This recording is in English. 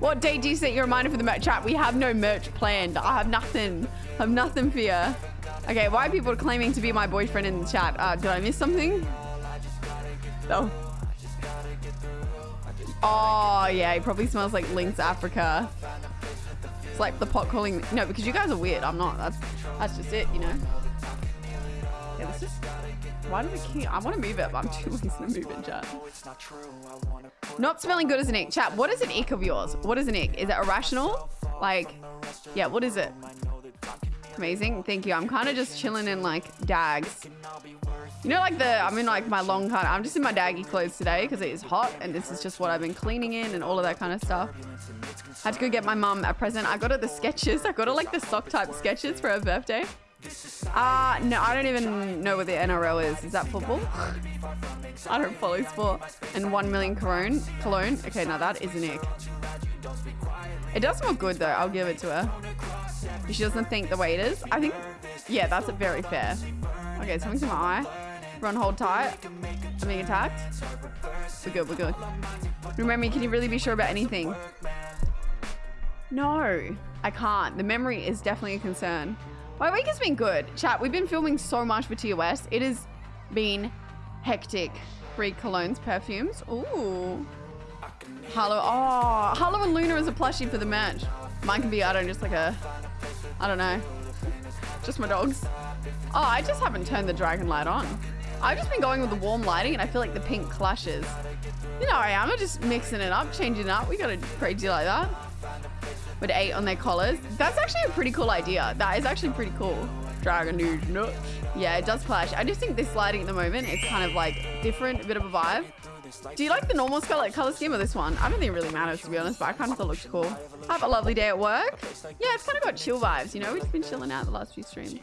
What date do you set your reminder for the merch chat? We have no merch planned. I have nothing. I have nothing for you. Okay, why are people claiming to be my boyfriend in the chat? Uh, did I miss something? No. Oh, yeah, he probably smells like Lynx Africa. It's like the pot calling. No, because you guys are weird. I'm not. That's that's just it, you know. Why do we keep? I want to move it, but I'm too lazy to move it, chat. Not smelling good as an ick. Chat, what is an ick of yours? What is an ick? Is it irrational? Like, yeah, what is it? Amazing. Thank you. I'm kind of just chilling in like dags. You know, like the, I'm in like my long kind of, I'm just in my daggy clothes today because it is hot and this is just what I've been cleaning in and all of that kind of stuff. I had to go get my mum a present. I got her the Skechers. I got her like the sock type Skechers for her birthday. Uh, no, I don't even know what the NRL is. Is that football? I don't follow sport. And 1 million cologne. Cologne. Okay, now that is an ick. It does smell good though. I'll give it to her. She doesn't think the way it is. I think, yeah, that's very fair. Okay, something's in my eye. Run, hold tight. I'm being attacked. We're good, we're good. Remember, can you really be sure about anything? No, I can't. The memory is definitely a concern. My week has been good. Chat, we've been filming so much for TOS. It has been hectic. Free colognes, perfumes. Ooh. Harlow. Oh, ah, Harlow and Luna is a plushie for the match. Mine can be, I don't just like a, I don't know. Just my dogs. Oh, I just haven't turned the dragon light on. I've just been going with the warm lighting and I feel like the pink clashes. You know I am. I'm just mixing it up, changing it up. We got a crazy like that with eight on their collars. That's actually a pretty cool idea. That is actually pretty cool. Dragon news nuts. Yeah, it does clash. I just think this lighting at the moment is kind of like different, a bit of a vibe. Do you like the normal color, color scheme or this one? I don't think it really matters to be honest, but I kind of thought it looked cool. Have a lovely day at work. Yeah, it's kind of got chill vibes, you know? We've just been chilling out the last few streams.